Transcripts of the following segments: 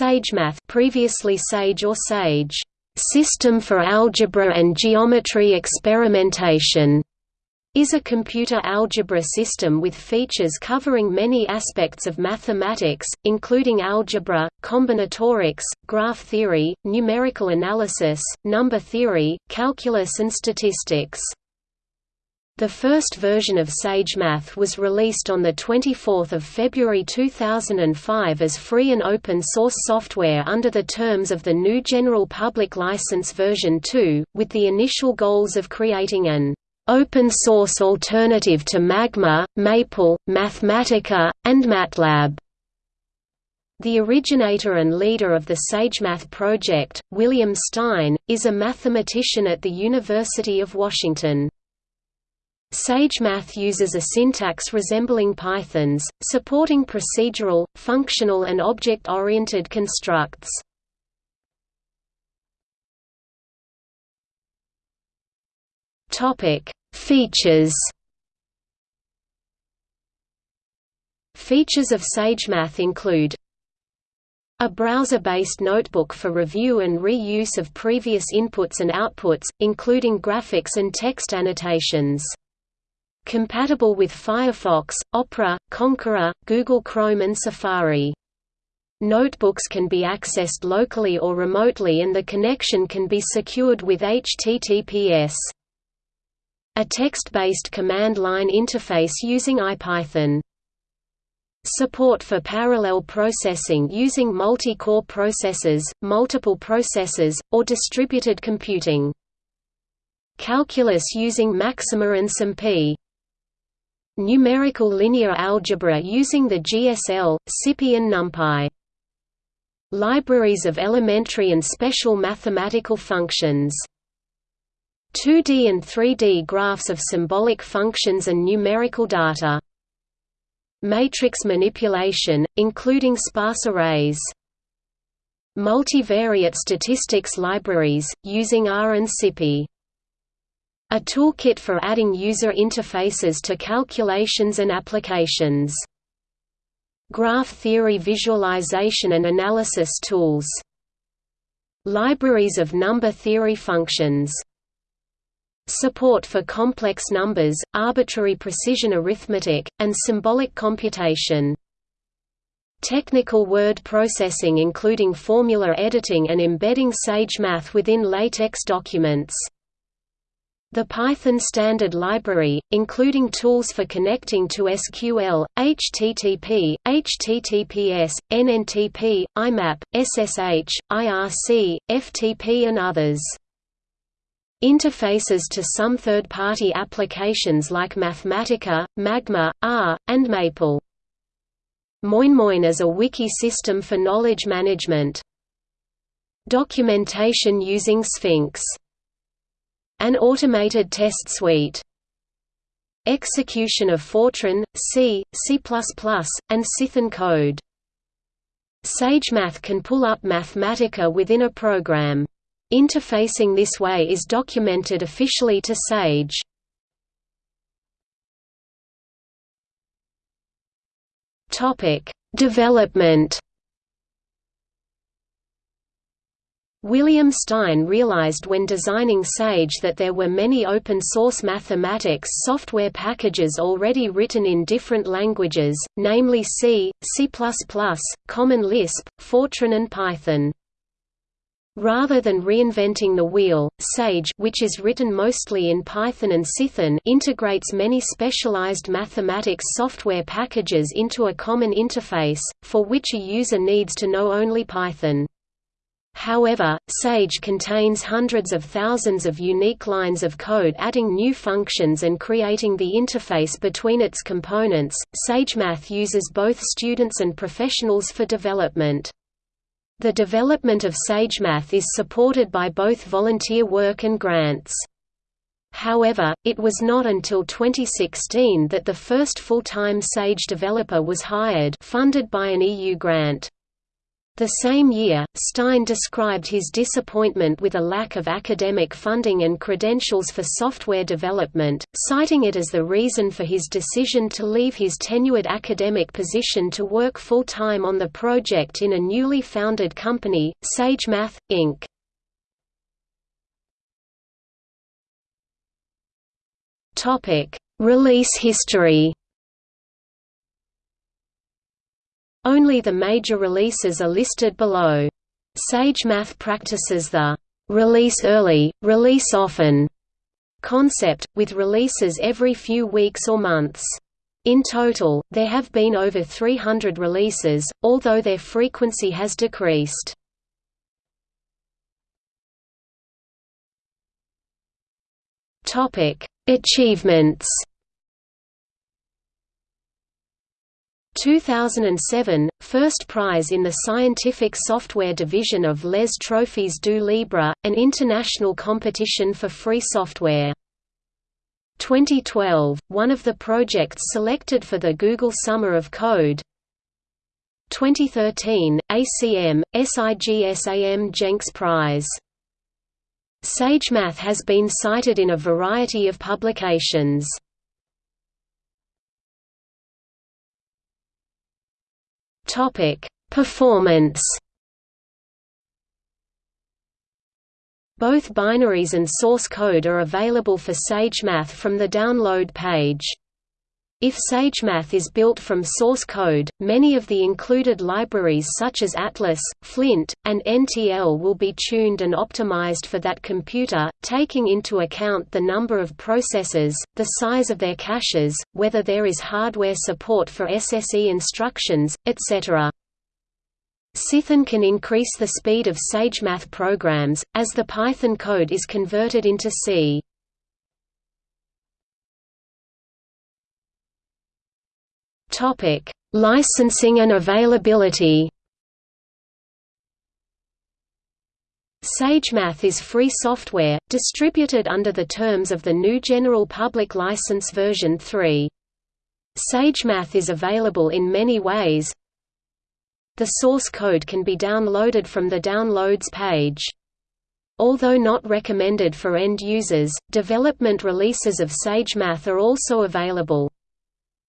SageMath previously Sage or Sage, System for Algebra and Geometry Experimentation, is a computer algebra system with features covering many aspects of mathematics, including algebra, combinatorics, graph theory, numerical analysis, number theory, calculus and statistics. The first version of SageMath was released on 24 February 2005 as free and open-source software under the terms of the new General Public License version 2, with the initial goals of creating an open-source alternative to Magma, Maple, Mathematica, and MATLAB. The originator and leader of the SageMath project, William Stein, is a mathematician at the University of Washington. SageMath uses a syntax resembling Python's, supporting procedural, functional and object-oriented constructs. Features Features of SageMath include a browser-based notebook for review and reuse of previous inputs and outputs, including graphics and text annotations. Compatible with Firefox, Opera, Konqueror, Google Chrome and Safari. Notebooks can be accessed locally or remotely and the connection can be secured with HTTPS. A text-based command line interface using IPython. Support for parallel processing using multi-core processors, multiple processors, or distributed computing. Calculus using Maxima and SymPy. Numerical linear algebra using the GSL, SciPy and NumPy. Libraries of elementary and special mathematical functions. 2D and 3D graphs of symbolic functions and numerical data. Matrix manipulation, including sparse arrays. Multivariate statistics libraries, using R and SciPy. A toolkit for adding user interfaces to calculations and applications. Graph theory visualization and analysis tools. Libraries of number theory functions. Support for complex numbers, arbitrary precision arithmetic, and symbolic computation. Technical word processing including formula editing and embedding SageMath within LaTeX documents. The Python standard library, including tools for connecting to SQL, HTTP, HTTPS, NNTP, IMAP, SSH, IRC, FTP and others. Interfaces to some third-party applications like Mathematica, Magma, R, and Maple. MoinMoin is a wiki system for knowledge management. Documentation using Sphinx an automated test suite. Execution of Fortran, C, C++, and Cython code. SageMath can pull up Mathematica within a program. Interfacing this way is documented officially to Sage. Development William Stein realized when designing Sage that there were many open-source mathematics software packages already written in different languages, namely C, C++, Common Lisp, Fortran and Python. Rather than reinventing the wheel, Sage which is written mostly in Python and Cython integrates many specialized mathematics software packages into a common interface, for which a user needs to know only Python. However, Sage contains hundreds of thousands of unique lines of code adding new functions and creating the interface between its components. SageMath uses both students and professionals for development. The development of SageMath is supported by both volunteer work and grants. However, it was not until 2016 that the first full-time Sage developer was hired funded by an EU grant. The same year, Stein described his disappointment with a lack of academic funding and credentials for software development, citing it as the reason for his decision to leave his tenured academic position to work full-time on the project in a newly founded company, SageMath, Inc. Release history Only the major releases are listed below. SageMath practices the release early, release often concept, with releases every few weeks or months. In total, there have been over 300 releases, although their frequency has decreased. Achievements 2007 – First prize in the Scientific Software Division of Les Trophées du Libre, an international competition for free software. 2012 – One of the projects selected for the Google Summer of Code 2013 – ACM, SIGSAM Jenks Prize SageMath has been cited in a variety of publications. Topic: Performance. Both binaries and source code are available for SageMath from the download page. If SageMath is built from source code, many of the included libraries such as Atlas, Flint, and NTL will be tuned and optimized for that computer, taking into account the number of processors, the size of their caches, whether there is hardware support for SSE instructions, etc. Cython can increase the speed of SageMath programs, as the Python code is converted into C. Topic: Licensing and availability. SageMath is free software, distributed under the terms of the new General Public License version 3. SageMath is available in many ways. The source code can be downloaded from the Downloads page. Although not recommended for end users, development releases of SageMath are also available.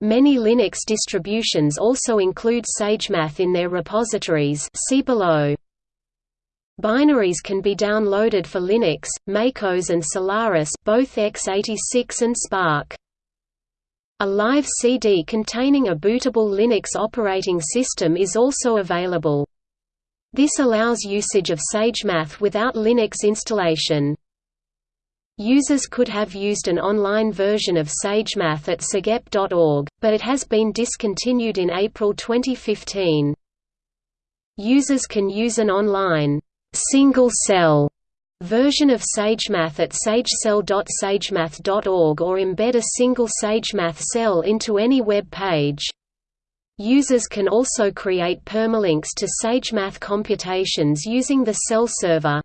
Many Linux distributions also include SageMath in their repositories see below. Binaries can be downloaded for Linux, MacOS and Solaris both x86 and SPARC. A live CD containing a bootable Linux operating system is also available. This allows usage of SageMath without Linux installation. Users could have used an online version of SageMath at sagenb.org, but it has been discontinued in April 2015. Users can use an online single cell version of SageMath at sagecell.sagemath.org or embed a single SageMath cell into any web page. Users can also create permalinks to SageMath computations using the cell server.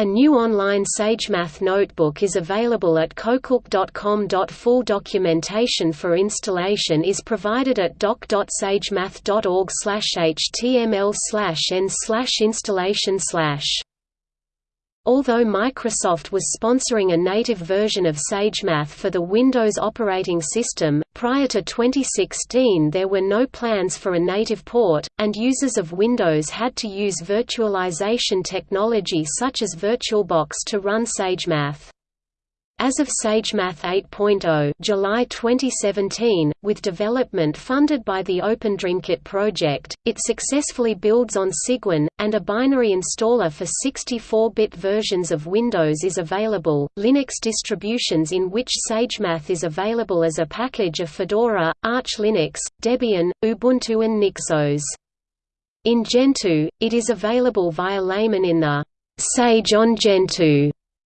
A new online SageMath notebook is available at CoCalc.com. Full documentation for installation is provided at doc.sagemath.org html n installation Although Microsoft was sponsoring a native version of SageMath for the Windows operating system, prior to 2016 there were no plans for a native port, and users of Windows had to use virtualization technology such as VirtualBox to run SageMath. As of SageMath 8.0 July 2017, with development funded by the OpenDreamKit project, it successfully builds on Cygwin, and a binary installer for 64-bit versions of Windows is available. Linux distributions in which SageMath is available as a package are Fedora, Arch Linux, Debian, Ubuntu and Nixos. In Gentoo, it is available via Layman in the Sage on Gentoo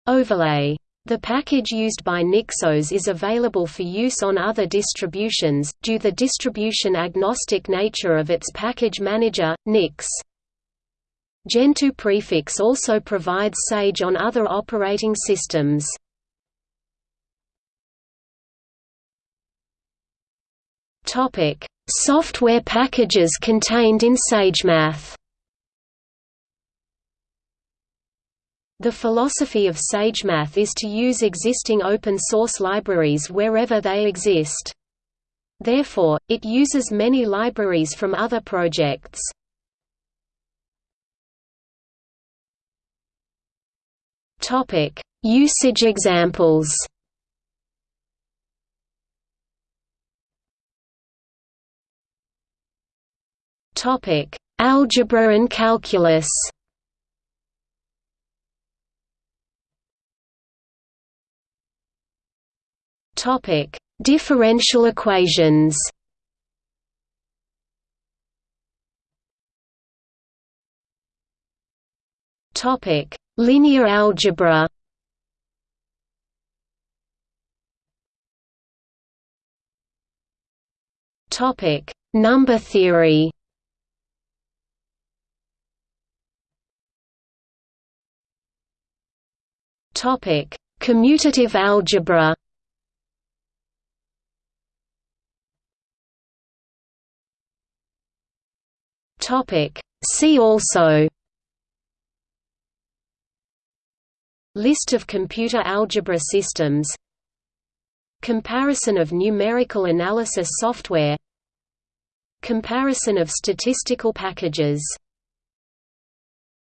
overlay. The package used by Nixos is available for use on other distributions, due the distribution-agnostic nature of its package manager, Nix. Gentoo prefix also provides Sage on other operating systems. Software packages contained in SageMath. The philosophy of SageMath is to use existing open-source libraries wherever they exist. Therefore, it uses many libraries from other projects. Usage examples. Algebra and calculus. Topic: Differential equations. Topic: Linear algebra. Topic: Number theory. Topic: Commutative algebra. Topic: See also List of computer algebra systems Comparison of numerical analysis software Comparison of statistical packages